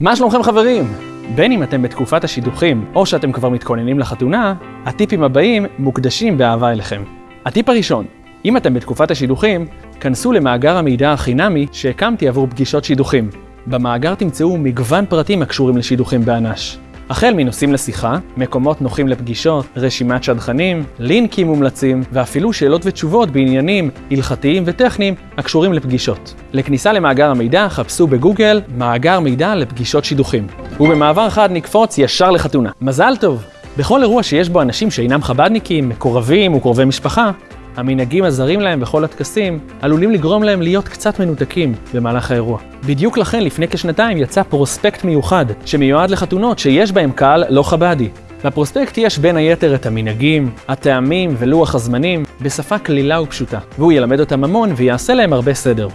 מה שלומכם חברים? בין אם אתם בתקופת השידוכים או שאתם כבר מתכוננים לחתונה, הטיפים הבאים מוקדשים באהבה אליכם. הטיפ הראשון, אם אתם בתקופת השידוכים, כנסו למאגר המידע החינמי שהקמתי עבור פגישות שידוכים. במאגר תמצאו מגוון פרטים הקשורים לשידוכים באנ"ש. החל מנושאים לשיחה, מקומות נוחים לפגישות, רשימת שדכנים, לינקים מומלצים, ואפילו שאלות ותשובות בעניינים הלכתיים וטכניים הקשורים לפגישות. לכניסה למאגר המידע חפשו בגוגל מאגר מידע לפגישות שידוכים. ובמעבר חד נקפוץ ישר לחתונה. מזל טוב! בכל אירוע שיש בו אנשים שאינם חב"דניקים, מקורבים וקרובי משפחה, המנהגים הזרים להם בכל הטקסים עלולים לגרום להם להיות קצת מנותקים במהלך האירוע. בדיוק לכן לפני כשנתיים יצא פרוספקט מיוחד שמיועד לחתונות שיש בהם קהל לא חב"די. בפרוספקט יש בין היתר את המנהגים, הטעמים ולוח הזמנים בשפה קלילה ופשוטה, והוא ילמד אותם המון ויעשה להם הרבה סדר.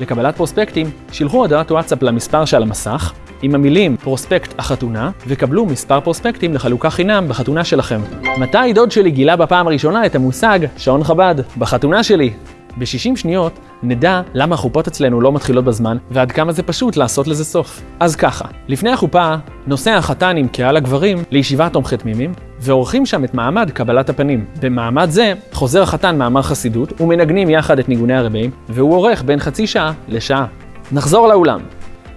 לקבלת פרוספקטים, שילחו הודעת וואטסאפ למספר שעל המסך, עם המילים פרוספקט החתונה, וקבלו מספר פרוספקטים לחלוקה חינם בחתונה שלכם. מתי דוד שלי גילה בפעם הראשונה את המושג שעון חב"ד? בחתונה שלי. ב-60 שניות נדע למה החופות אצלנו לא מתחילות בזמן, ועד כמה זה פשוט לעשות לזה סוף. אז ככה, לפני החופה, נוסע החתן עם קהל הגברים לישיבת תומכי תמימים, ועורכים שם את מעמד קבלת הפנים. במעמד זה, חוזר החתן מאמר חסידות, ומנגנים יחד את ניגוני הרבים, והוא עורך בין חצי שעה לשעה. נחזור לאולם.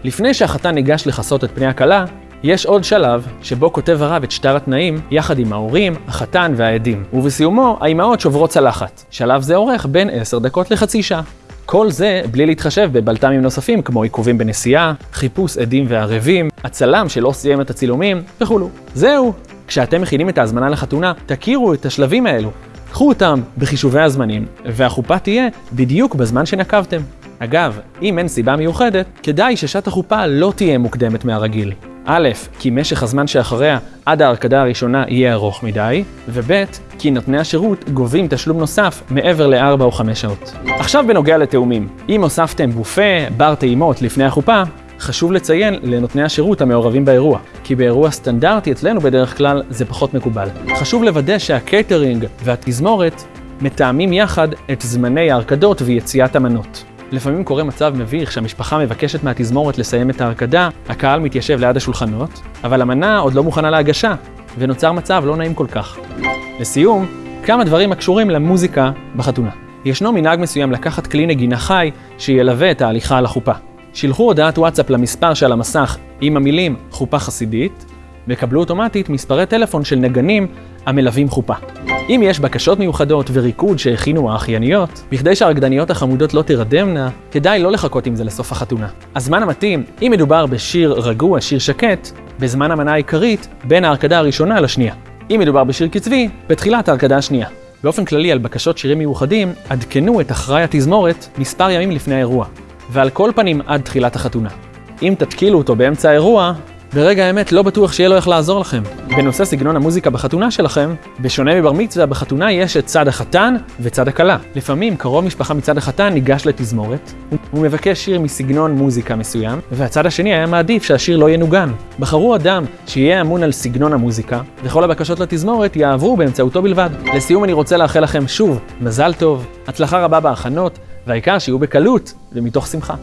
לפני שהחתן ניגש לכסות את פני הכלה, יש עוד שלב שבו כותב הרב את שטר התנאים יחד עם ההורים, החתן והעדים, ובסיומו האימהות שוברות צלחת. שלב זה אורך בין 10 דקות לחצי שעה. כל זה בלי להתחשב בבלת"מים נוספים כמו עיכובים בנסיעה, חיפוש עדים וערבים, הצלם שלא סיים את הצילומים וכולו. זהו, כשאתם מכינים את ההזמנה לחתונה, תכירו את השלבים האלו. קחו אותם בחישובי הזמנים, והחופה תהיה בדיוק בזמן שנקבתם. אגב, אם אין סיבה מיוחדת, כדאי ששעת החופה לא תהיה מוקדמת מהרגיל. א', כי משך הזמן שאחריה עד ההרקדה הראשונה יהיה ארוך מדי, וב', כי נותני השירות גובים תשלום נוסף מעבר ל-4 או 5 שעות. עכשיו בנוגע לתאומים, אם הוספתם בופה, בר טעימות לפני החופה, חשוב לציין לנותני השירות המעורבים באירוע, כי באירוע סטנדרטי אצלנו בדרך כלל זה פחות מקובל. חשוב לוודא שהקייטרינג והתזמורת מתאמים יחד את זמני ההרקדות ויציאת המנות. לפעמים קורה מצב מביך שהמשפחה מבקשת מהתזמורת לסיים את ההרקדה, הקהל מתיישב ליד השולחנות, אבל המנה עוד לא מוכנה להגשה, ונוצר מצב לא נעים כל כך. לסיום, כמה דברים הקשורים למוזיקה בחתונה. ישנו מנהג מסוים לקחת כלי נגינה חי שילווה את ההליכה על החופה. שלחו הודעת וואטסאפ למספר שעל המסך עם המילים חופה חסידית, וקבלו אוטומטית מספרי טלפון של נגנים המלווים חופה. אם יש בקשות מיוחדות וריקוד שהכינו האחייניות, בכדי שהרקדניות החמודות לא תירדמנה, כדאי לא לחכות עם זה לסוף החתונה. הזמן המתאים, אם מדובר בשיר רגוע, שיר שקט, בזמן המנה העיקרית, בין ההרקדה הראשונה לשנייה. אם מדובר בשיר קצבי, בתחילת ההרקדה השנייה. באופן כללי על בקשות שירים מיוחדים, עדכנו את אחראי התזמורת מספר ימים לפני האירוע, ועל כל פנים עד תחילת החתונה. אם תתקילו אותו באמצע האירוע, ברגע האמת לא בטוח שיהיה לו איך לעזור לכם. בנושא סגנון המוזיקה בחתונה שלכם, בשונה מבר מצווה, בחתונה יש את צד החתן וצד הכלה. לפעמים קרוב משפחה מצד החתן ניגש לתזמורת, הוא מבקש שיר מסגנון מוזיקה מסוים, והצד השני היה מעדיף שהשיר לא ינוגן. בחרו אדם שיהיה אמון על סגנון המוזיקה, וכל הבקשות לתזמורת יעברו באמצעותו בלבד. לסיום אני רוצה לאחל לכם שוב מזל טוב, הצלחה רבה בהכנות, והעיקר שיהיו בקלות ומתוך שמחה.